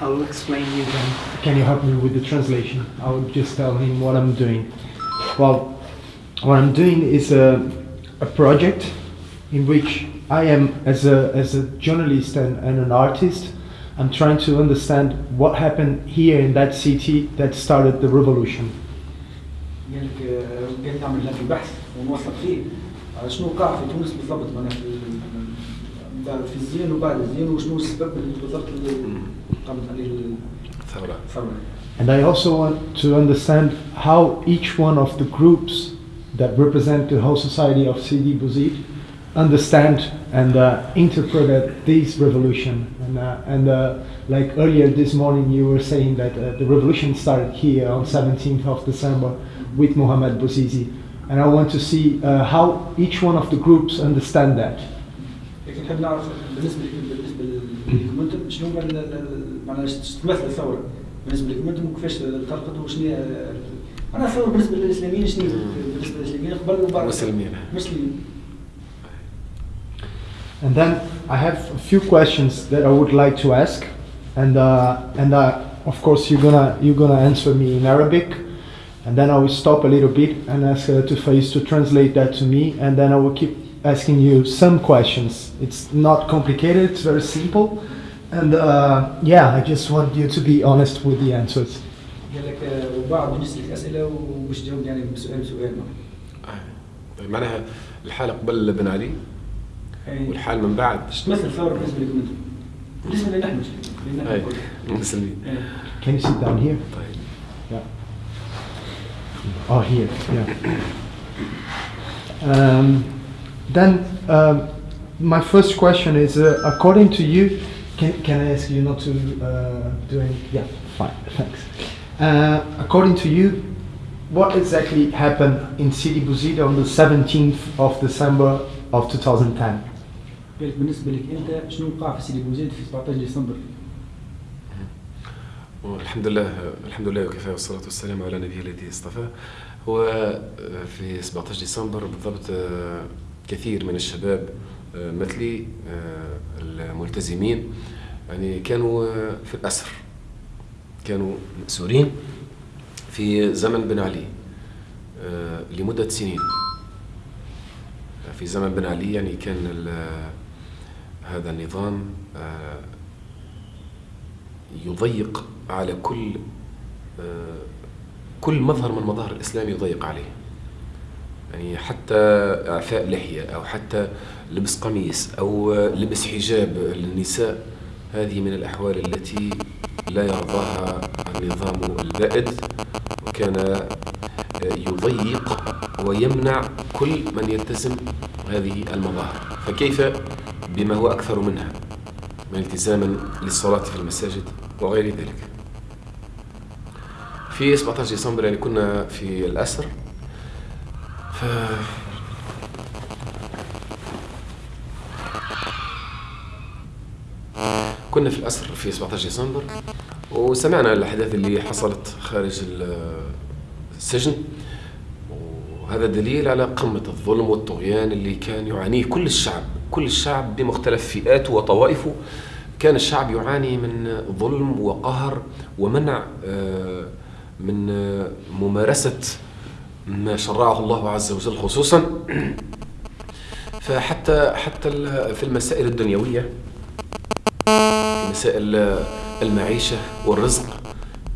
I'll explain you then. Can you help me with the translation? I'll just tell him what I'm doing. Well, what I'm doing is a, a project in which I am, as a, as a journalist and, and an artist, I'm trying to understand what happened here in that city that started the revolution. قال لك قال تعمل هذا البحث ونوثق فيه شنو وقع في تونس بالضبط معناها في في الزين وبعد الزين وشنو السبب بالضبط اللي قامت عليه الثورة الثوره And I also want to understand how each one of the groups that represent the whole society of Sidi Bouzid understand and uh, interpret this revolution. And, uh, and uh, like earlier this morning, you were saying that uh, the revolution started here on 17th of December with Mohamed Bouzizi. And I want to see uh, how each one of the groups understand that. لكن نحب نعرف بالنسبه لك بالنسبه لكم انتم شنو هو ال- ال- معناها ش- تمثل الثوره بالنسبه لكم انتم كيفاش انطلقت وشنو هي معناها الثوره بالنسبه للاسلاميين شنو هي بالنسبه للاسلاميين قبل وبعد مسلمين. مسلمين And then I have a few questions that I would like to ask, and uh, and uh, of course you're gonna you're gonna answer me in Arabic, and then I will stop a little bit and ask uh, to Faiz to translate that to me, and then I will keep asking you some questions. It's not complicated; it's very simple, and uh, yeah, I just want you to be honest with the answers. قال لك آه، وبعد نسالك اسئله وباش تجاوب يعني بسؤال بسؤال طيب معناها الحالة قبل بن علي يعني والحال من بعد ايش تمثل الثوره بالنسبه لكم انتم؟ بالنسبه لنا نحن لنا نحن أي كلنا. المسلمين إيه. Can you sit down here? طيب Yeah. Oh, here. Yeah. Um, then um, my first question is, uh, according to you, can, can I ask you not to uh, do any? Yeah, fine, thanks. Uh, according to you, what exactly happened in Sidi Bouzid on the 17th of December of 2010? قال لك بالنسبه لك انت شنو وقع في سيدي بوزيد في 17 ديسمبر؟ والحمد لله الحمد لله وكفى والصلاة والسلام على نبيه الذي اصطفاه هو في 17 ديسمبر بالضبط آه، كثير من الشباب آه، مثلي آه، الملتزمين يعني كانوا آه، في الأسر. كانوا مأسورين في زمن بن علي لمدة سنين. في زمن بن علي يعني كان هذا النظام يضيق على كل كل مظهر من مظاهر الإسلام يضيق عليه. يعني حتى إعفاء لحية أو حتى لبس قميص أو لبس حجاب للنساء هذه من الأحوال التي لا يرضاها النظام البائد وكان يضيق ويمنع كل من يلتزم هذه المظاهر. فكيف بما هو أكثر منها؟ من التزام للصلاة في المساجد وغير ذلك. في 17 ديسمبر يعني كنا في الأسر ف كنا في الأسر في 17 ديسمبر وسمعنا الأحداث اللي حصلت خارج ال- السجن وهذا دليل على قمة الظلم والطغيان اللي كان يعانيه كل الشعب كل الشعب بمختلف فئاته وطوائفه. كان الشعب يعاني من ظلم وقهر ومنع آه، من آه، ممارسة ما شرعه الله عز وجل خصوصا. فحتى حتى في المسائل الدنيوية مسائل المعيشة والرزق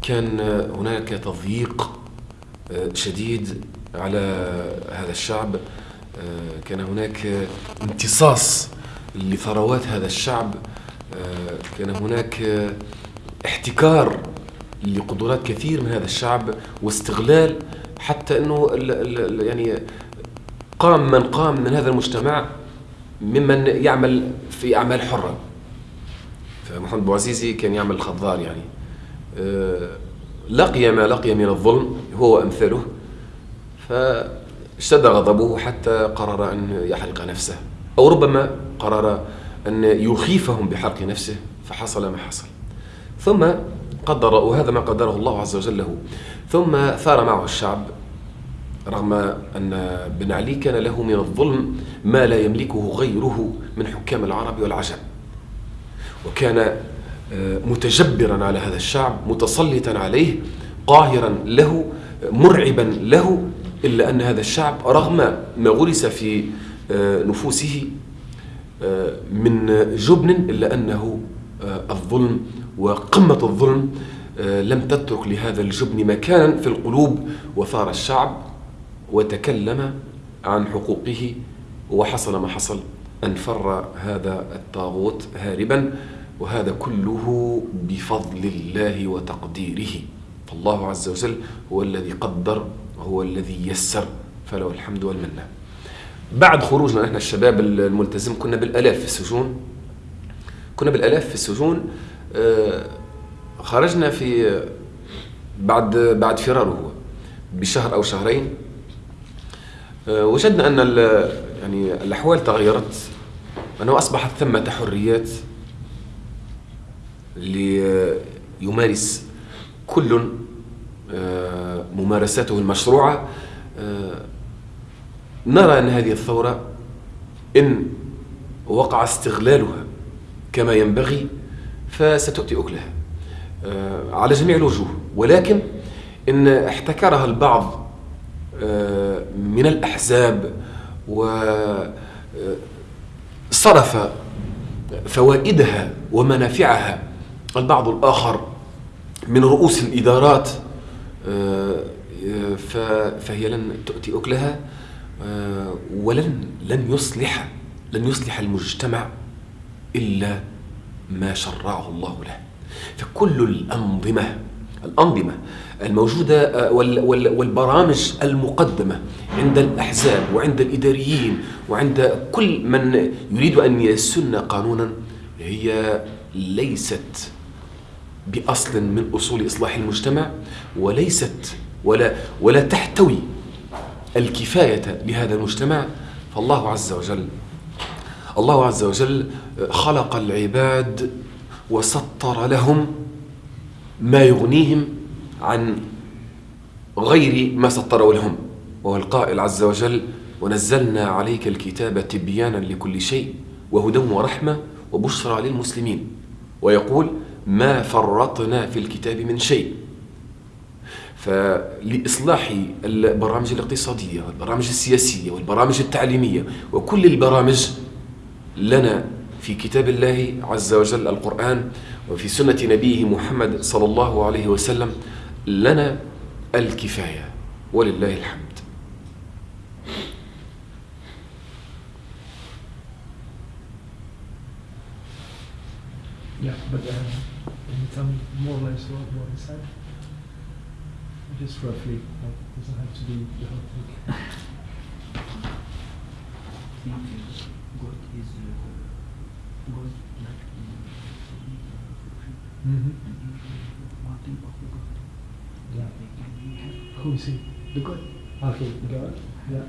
كان هناك تضييق شديد على هذا الشعب. كان هناك امتصاص لثروات هذا الشعب. كان هناك احتكار لقدرات كثير من هذا الشعب واستغلال حتى إنه ال ال يعني قام من قام من هذا المجتمع ممن يعمل في أعمال حرة. فمحمد بوعزيزي كان يعمل خضار يعني. آه، لقي ما لقي من الظلم هو وامثاله فاشتد غضبه حتى قرر أن يحرق نفسه. أو ربما قرر أن يخيفهم بحرق نفسه فحصل ما حصل. ثم قدر وهذا ما قدره الله عز وجل له. ثم ثار معه الشعب. رغم أن بن علي كان له من الظلم ما لا يملكه غيره من حكام العرب والعجم. وكان متجبرا على هذا الشعب متسلطا عليه قاهرا له مرعبا له إلا أن هذا الشعب رغم ما غرس في نفوسه من جبن إلا أنه الظلم وقمة الظلم لم تترك لهذا الجبن مكانا في القلوب وثار الشعب. وتكلم عن حقوقه وحصل ما حصل. أن فر هذا الطاغوت هاربا وهذا كله بفضل الله وتقديره. فالله عز وجل هو الذي قدر وهو الذي يسر. فله الحمد والمنة. بعد خروجنا نحن الشباب الملتزم كنا بالآلاف في السجون. كنا بالآلاف في السجون. آه، خرجنا في بعد بعد فراره بشهر أو شهرين. وجدنا أن يعني الأحوال تغيرت أنه أصبحت ثمة حريات ليمارس كل آه، ممارساته المشروعة. آه، نرى أن هذه الثورة إن وقع استغلالها كما ينبغي فستؤتي أكلها آه، على جميع الوجوه. ولكن إن احتكرها البعض من الأحزاب وصرف فوائدها ومنافعها. البعض الآخر من رؤوس الإدارات آه، فهي لن تؤتي أكلها آه، ولن لن يصلح لن يصلح المجتمع إلا ما شرعه الله له. فكل الأنظمة الأنظمة الموجودة آه، والبرامج المقدمة عند الأحزاب وعند الإداريين وعند كل من يريد أن يسن قانونا هي ليست بأصل من أصول إصلاح المجتمع وليست ولا ولا تحتوي الكفاية لهذا المجتمع. فالله عز وجل الله عز وجل خلق العباد وسطر لهم ما يغنيهم عن غير ما سطره لهم. وهو القائل عز وجل ونزلنا عليك الكتاب تبيانا لكل شيء وهدى ورحمة وبشرى للمسلمين. ويقول ما فرطنا في الكتاب من شيء. فلإصلاح البرامج الاقتصادية والبرامج السياسية والبرامج التعليمية وكل البرامج لنا في كتاب الله عز وجل القرآن وفي سنة نبيه محمد صلى الله عليه وسلم لنا الكفاية ولله الحمد Yeah, but uh, can you tell me more or less what, is said? Just roughly, it doesn't have to be the whole thing. God is uh, God like mm-hmm. Yeah. Who is he? The God. Okay, the God. Yeah.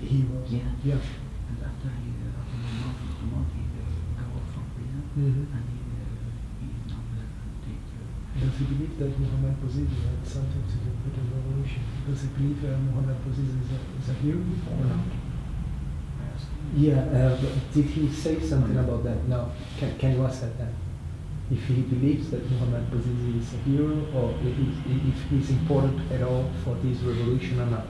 He was. Yeah. Yeah. And after he, uh, after the month, the month, he uh, got off from prison, Mhm. and he is now uh, take. Uh, Does he believe that Muhammad Bouazizi had something to do with the revolution? Does he believe uh, Muhammad Bouazizi is a, is a hero or not? Yeah, uh, did he say something about that? No. Can, can you ask that? If he believes that Muhammad Bouazizi is a hero or if he's, if he's important at all for this revolution or not?